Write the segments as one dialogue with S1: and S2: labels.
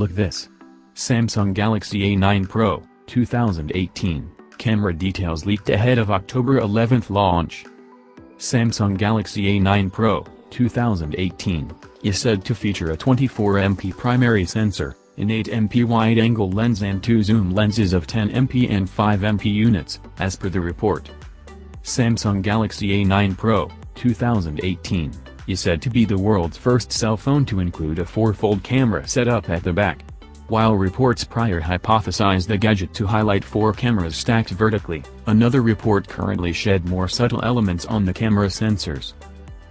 S1: Look this. Samsung Galaxy A9 Pro, 2018, camera details leaked ahead of October 11th launch. Samsung Galaxy A9 Pro, 2018, is said to feature a 24MP primary sensor, an 8MP wide-angle lens and two zoom lenses of 10MP and 5MP units, as per the report. Samsung Galaxy A9 Pro, 2018, is said to be the world's first cell phone to include a four-fold camera setup at the back. While reports prior hypothesized the gadget to highlight four cameras stacked vertically, another report currently shed more subtle elements on the camera sensors.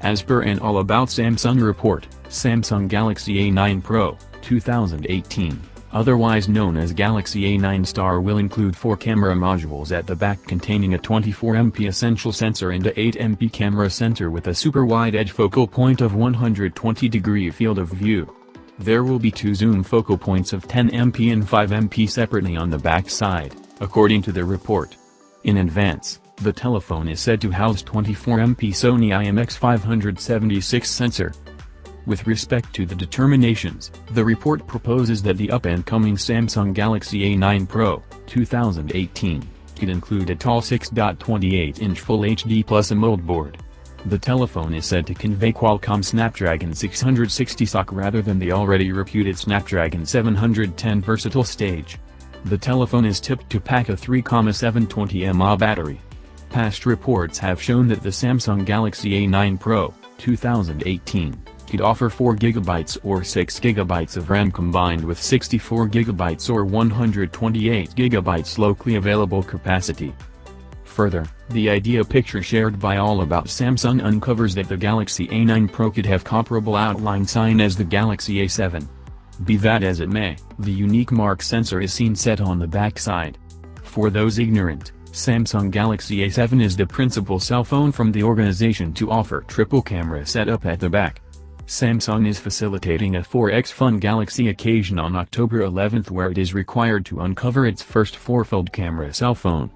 S1: As per an All About Samsung report, Samsung Galaxy A9 Pro, 2018, otherwise known as Galaxy A9 Star will include four camera modules at the back containing a 24MP essential sensor and a 8MP camera center with a super wide edge focal point of 120 degree field of view. There will be two zoom focal points of 10MP and 5MP separately on the back side, according to the report. In advance, the telephone is said to house 24MP Sony IMX576 sensor, with respect to the determinations, the report proposes that the up-and-coming Samsung Galaxy A9 Pro, 2018, could include a tall 6.28-inch Full HD Plus AMOLED board. The telephone is said to convey Qualcomm Snapdragon 660 SoC rather than the already reputed Snapdragon 710 versatile stage. The telephone is tipped to pack a 3,720 mAh battery. Past reports have shown that the Samsung Galaxy A9 Pro, 2018, could offer 4GB or 6GB of RAM combined with 64GB or 128GB locally available capacity. Further, the idea picture shared by All About Samsung uncovers that the Galaxy A9 Pro could have comparable outline sign as the Galaxy A7. Be that as it may, the unique mark sensor is seen set on the backside. For those ignorant, Samsung Galaxy A7 is the principal cell phone from the organization to offer triple camera setup at the back. Samsung is facilitating a 4x Fun Galaxy occasion on October 11 where it is required to uncover its first four-fold camera cell phone.